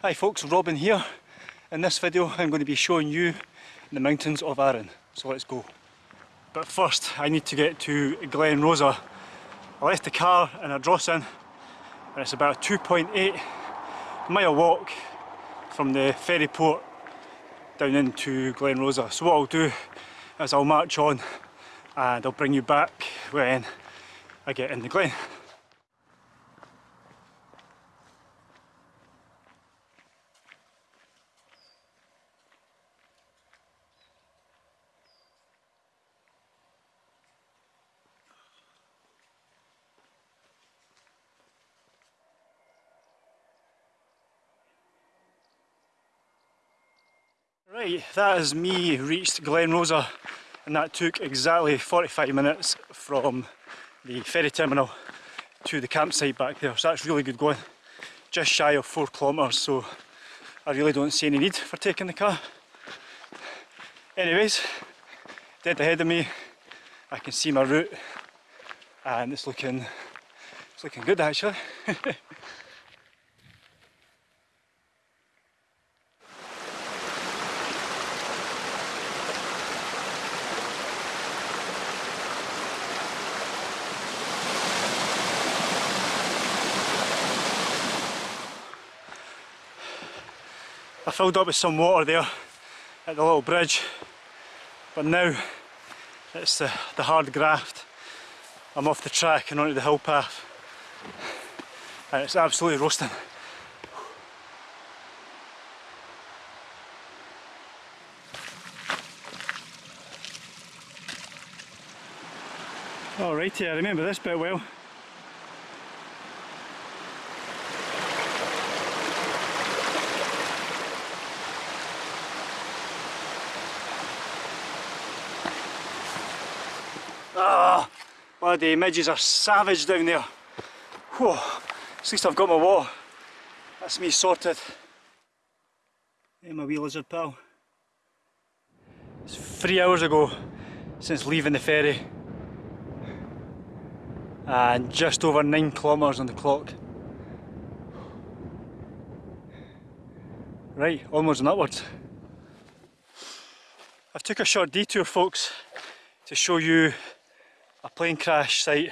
Hi folks, Robin here. In this video I'm going to be showing you the mountains of Arran, so let's go. But first I need to get to Glen Rosa. I left the car in Ardrossan and it's about a 2.8 mile walk from the ferry port down into Glen Rosa. So what I'll do is I'll march on and I'll bring you back when I get in the glen. That is me reached Glen Rosa and that took exactly 45 minutes from the ferry terminal to the campsite back there, so that's really good going. Just shy of 4 kilometres, so I really don't see any need for taking the car. Anyways, dead ahead of me, I can see my route and it's looking, it's looking good actually. I filled up with some water there at the little bridge but now it's the, the hard graft. I'm off the track and onto the hill path and it's absolutely roasting. Alrighty, I remember this bit well Ah, bloody midges are savage down there. Whew, at least I've got my water. That's me sorted. Hey my wee lizard pal. It's three hours ago since leaving the ferry. And just over nine kilometres on the clock. Right, onwards and upwards. I've took a short detour folks to show you a plane crash site.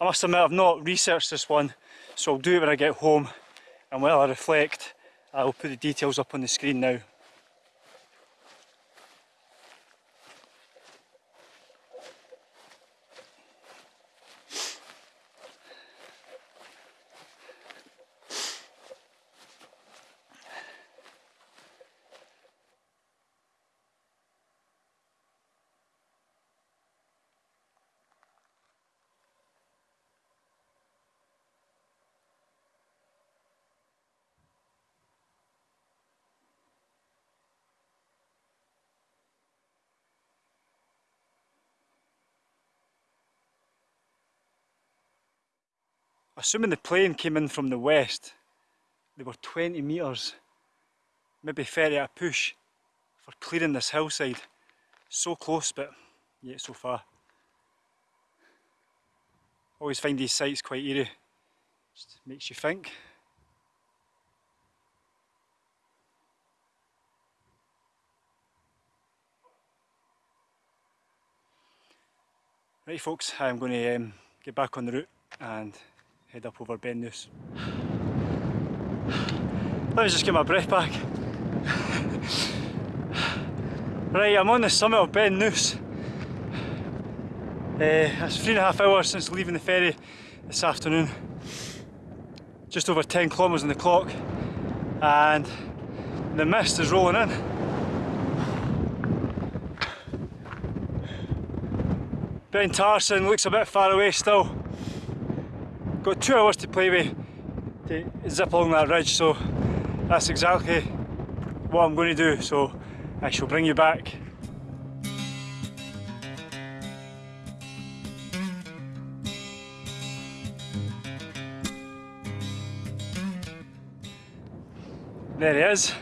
I must admit I've not researched this one so I'll do it when I get home and while I reflect I'll put the details up on the screen now. Assuming the plane came in from the west, they were 20 metres, maybe 30 at a push for clearing this hillside. So close but yet so far. Always find these sites quite eerie, just makes you think. Right folks, I'm going to um, get back on the route and head up over Beinn Nuis. Let me just get my breath back. right, I'm on the summit of Beinn Nuis. Uh, it's three and a half hours since leaving the ferry this afternoon. Just over 10 kilometres on the clock and the mist is rolling in. Beinn Tarsuinn looks a bit far away still. Got two hours to play with to zip along that ridge so that's exactly what I'm going to do so I shall bring you back There he is.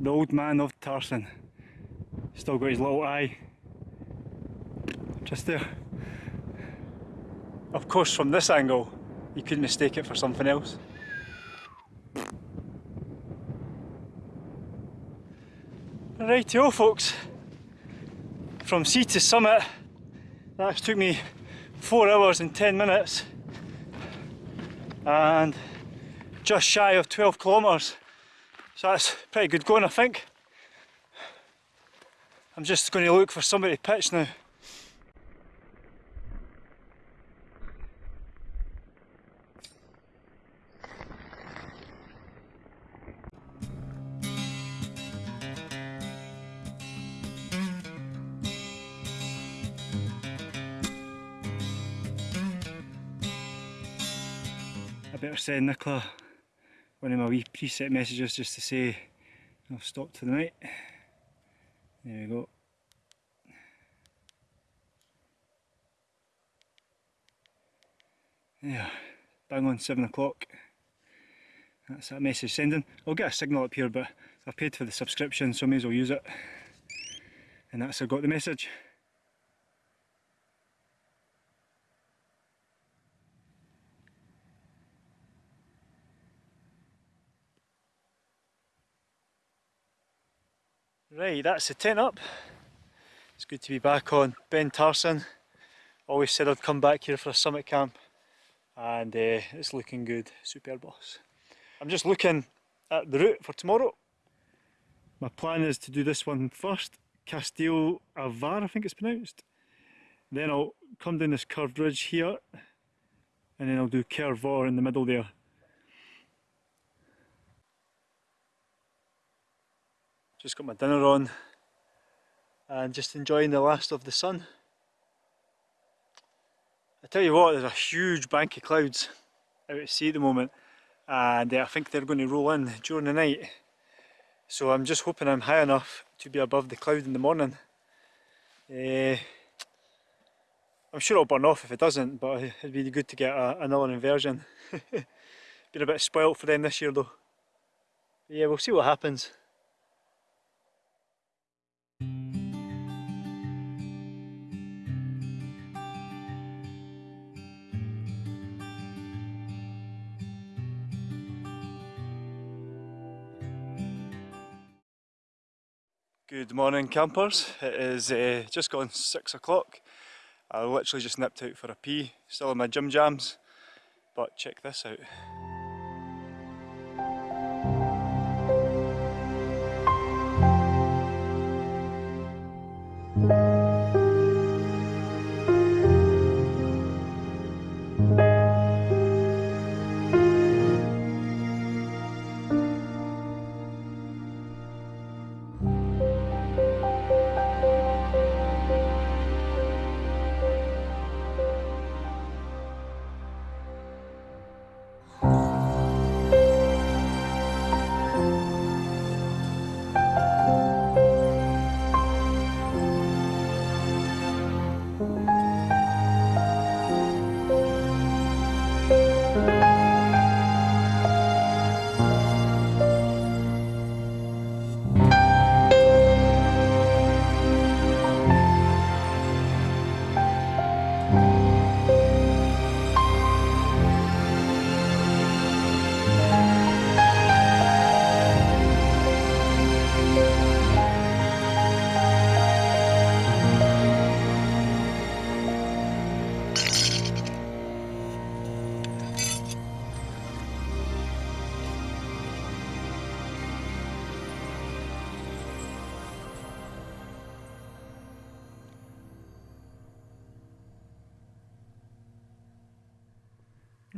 The old man of Tarsuinn. Still got his little eye. Just there. Of course, from this angle, you could mistake it for something else. Rightio folks, from sea to summit, that took me 4 hours and 10 minutes and just shy of 12 kilometres, so that's pretty good going I think. I'm just going to look for somebody to pitch now. Better send Nicola one of my wee preset messages just to say I've stopped for the night. There we go. Yeah, bang on seven o'clock. That's that message sending. I'll get a signal up here but I've paid for the subscription so I may as well use it. And that's I got the message. Right, that's the tent up. It's good to be back on Beinn Tarsuinn. Always said I'd come back here for a summit camp and uh, it's looking good, superb boss. I'm just looking at the route for tomorrow. My plan is to do this one first, Caisteal Abhail I think it's pronounced. Then I'll come down this curved ridge here and then I'll do Cìr Mhòr in the middle there. Just got my dinner on and just enjoying the last of the sun. I tell you what, there's a huge bank of clouds out at sea at the moment and uh, I think they're going to roll in during the night. So I'm just hoping I'm high enough to be above the cloud in the morning. Uh, I'm sure it'll burn off if it doesn't, but it'd be good to get a, another inversion. Been a bit spoilt for them this year though. But yeah, we'll see what happens. Good morning campers, it is uh, just gone 6 o'clock. I literally just nipped out for a pee, still in my gym jams, but check this out.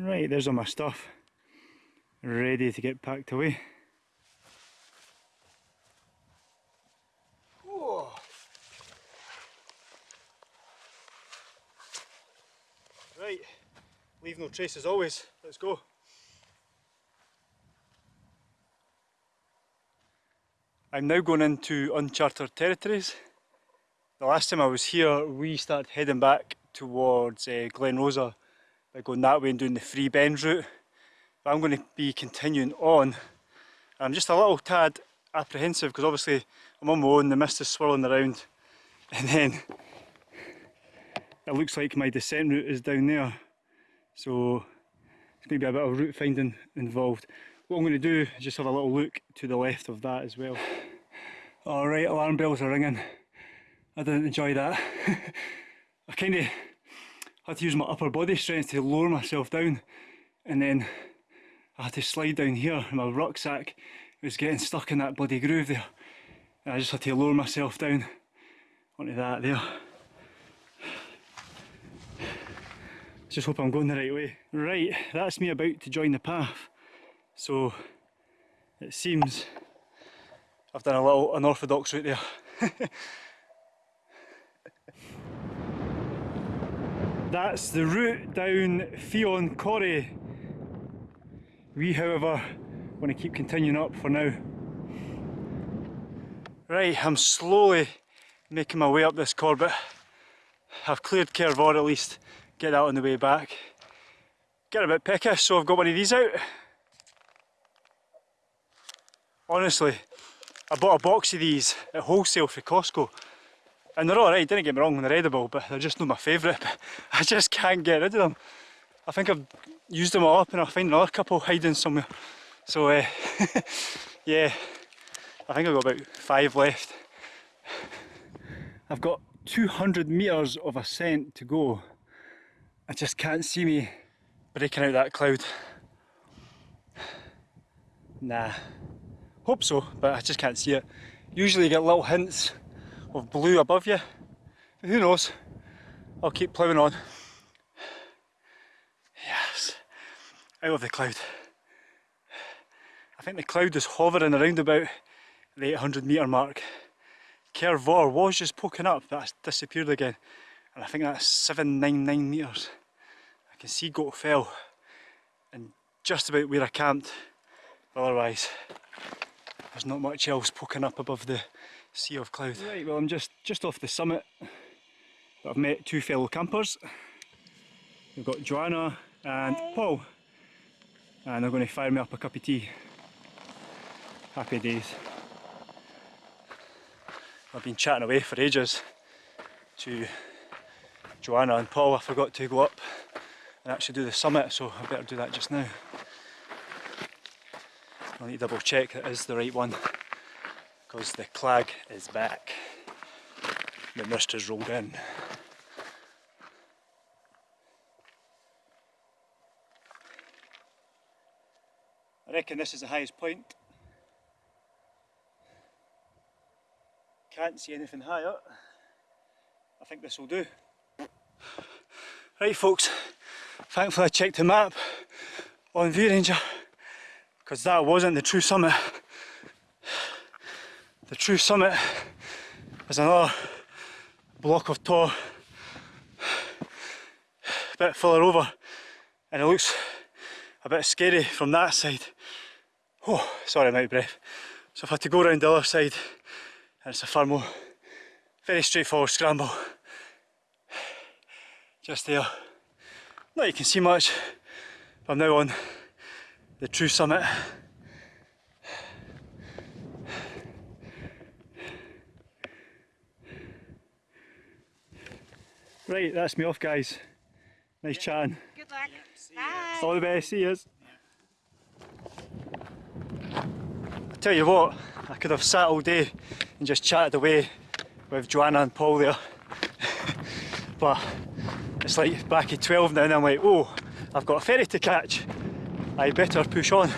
Right, there's all my stuff ready to get packed away. Whoa. Right, leave no trace as always, let's go. I'm now going into uncharted territories. The last time I was here we started heading back towards uh, Glen Rosa by going that way and doing the free bend route. But I'm going to be continuing on. I'm just a little tad apprehensive because obviously I'm on my own, the mist is swirling around and then it looks like my descent route is down there. So it's going to be a bit of route finding involved. What I'm going to do is just have a little look to the left of that as well. Alright, alarm bells are ringing. I didn't enjoy that. I kind of had to use my upper body strength to lower myself down and then I had to slide down here and my rucksack was getting stuck in that bloody groove there. And I just had to lower myself down onto that there. Just hope I'm going the right way. Right, that's me about to join the path. So it seems I've done a little unorthodox route there. That's the route down Fionn Choire. We however want to keep continuing up for now. Right, I'm slowly making my way up this Corbett. I've cleared Cairnvor at least, get that on the way back. Get a bit peckish, so I've got one of these out. Honestly, I bought a box of these at wholesale for Costco and they're alright, didn't get me wrong, they're edible, but they're just not my favourite. I just can't get rid of them. I think I've used them all up and I'll find another couple hiding somewhere. So uh, yeah, I think I've got about five left. I've got 200 metres of ascent to go. I just can't see me breaking out that cloud. Nah, hope so, but I just can't see it. Usually you get little hints of blue above you. But who knows? I'll keep ploughing on. Yes, out of the cloud. I think the cloud is hovering around about the 800 metre mark. Cairnvor was just poking up, that's disappeared again. And I think that's 799 metres. I can see Goat Fell and just about where I camped. Otherwise, there's not much else poking up above the sea of cloud. Right, well I'm just, just off the summit. I've met two fellow campers. We've got Joanna and Hi. Paul. And they're going to fire me up a cup of tea. Happy days. I've been chatting away for ages to Joanna and Paul. I forgot to go up and actually do the summit, so I better do that just now. I need to double check that is the right one because the clag is back. The mist has rolled in. I reckon this is the highest point. Can't see anything higher. I think this will do. Right folks, thankfully I checked the map on ViewRanger because that wasn't the true summit. The true summit is another block of tor, a bit further over, and it looks a bit scary from that side. Oh, sorry I'm out of breath. So I've had to go around the other side, and it's a far more, very straightforward scramble. Just there. Not you can see much, I'm now on the true summit. Right, that's me off guys. Nice chatting. Good luck. Bye. All the best, see yous. I tell you what, I could have sat all day and just chatted away with Joanna and Paul there. but it's like back at 12 now and I'm like, oh, I've got a ferry to catch. I better push on.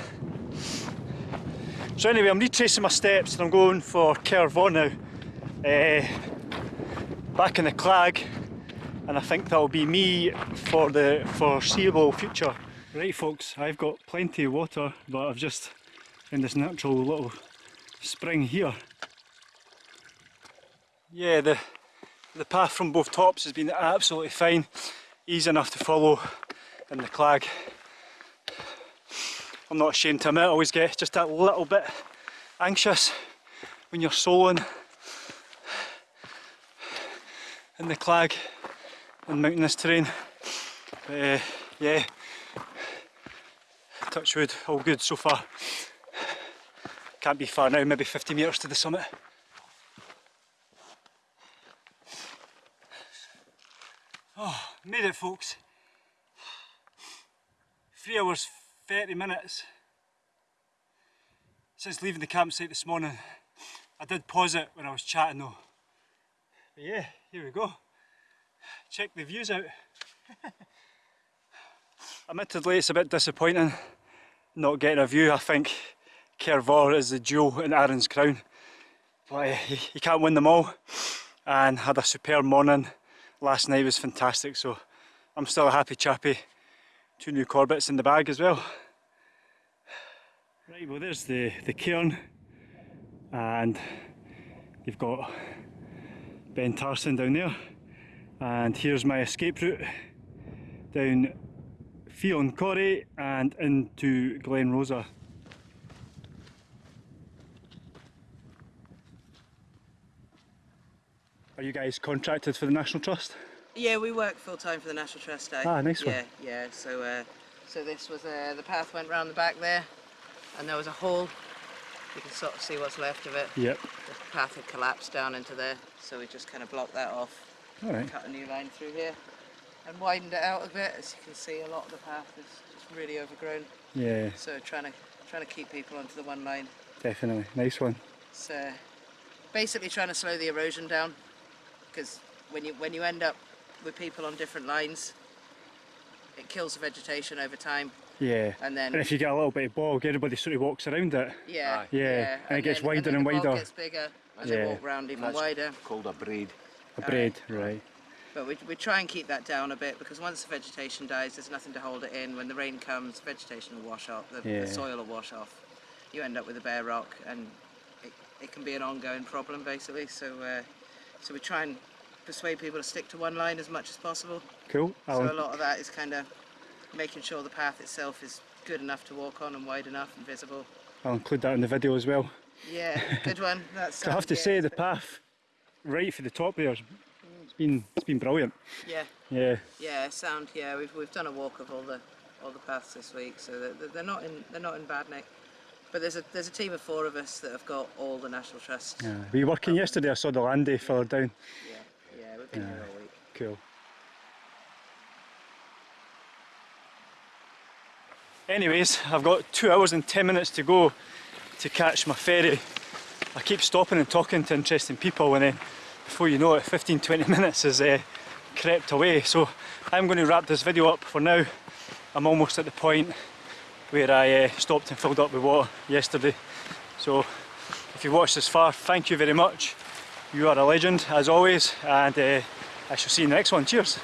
So anyway, I'm retracing my steps and I'm going for Cairnvor now. Uh, back in the Clag and I think that'll be me for the foreseeable future. Right folks, I've got plenty of water but I've just in this natural little spring here. Yeah, the, the path from both tops has been absolutely fine, easy enough to follow in the clag. I'm not ashamed to admit, I always get just that little bit anxious when you're soloing in the clag on mountainous terrain. Uh, yeah, touch wood, all good so far. Can't be far now, maybe 50 metres to the summit. Oh, made it folks. Three hours, 30 minutes since leaving the campsite this morning. I did pause it when I was chatting though. But yeah, here we go. Check the views out. Admittedly it's a bit disappointing not getting a view. I think Cìr Mhòr is the jewel in Arran's crown. But eh, you can't win them all. And had a superb morning. Last night was fantastic so I'm still a happy chappy. Two new Corbetts in the bag as well. Right, well there's the, the cairn and you've got Beinn Tarsuinn down there and here's my escape route down Fionn Choire and into Glen Rosa. Are you guys contracted for the National Trust? Yeah, we work full time for the National Trust. eh? Ah, nice one. Yeah, yeah. So, uh, so this was uh, the path went round the back there, and there was a hole. You can sort of see what's left of it. Yep. The path had collapsed down into there, so we just kind of blocked that off, Alright. cut a new line through here, and widened it out a bit. As you can see, a lot of the path is just really overgrown. Yeah, So trying to trying to keep people onto the one line. definitely. Nice one. It's uh, basically trying to slow the erosion down, because when you when you end up with people on different lines, it kills the vegetation over time, Yeah. and then And if you get a little bit of bog, everybody sort of walks around it. yeah, Aye. Yeah, and it gets then- wider then and the bog wider. gets bigger as Yeah. they walk round even That's wider. Called a braid. A braid, right. But we, we try and keep that down a bit because once the vegetation dies, there's nothing to hold it in. When the rain comes, vegetation will wash off, the, Yeah. the soil will wash off. You end up with a bare rock, and it, it can be an ongoing problem basically. So, uh, so we try and persuade people to stick to one line as much as possible. Cool. So a I'll, lot of that is kind of making sure the path itself is good enough to walk on and wide enough and visible. I'll include that in the video as well. Yeah, good one. That's. I have to yeah, say the path right for the top there, it's been it's been brilliant. Yeah, Yeah. yeah, sound. Yeah, we've we've done a walk of all the all the paths this week, so they're, they're not in they're not in bad nick. But there's a there's a team of four of us that have got all the National Trust. yeah. Were you working um, yesterday? I saw the land day further down. yeah, yeah, we've been here all week. Cool. Anyways, I've got two hours and ten minutes to go to catch my ferry. I keep stopping and talking to interesting people and then before you know it 15-20 minutes has uh, crept away. So I'm going to wrap this video up for now. I'm almost at the point where I uh, stopped and filled up with water yesterday. So if you watched this far, thank you very much. You are a legend as always and uh, I shall see you in the next one. Cheers.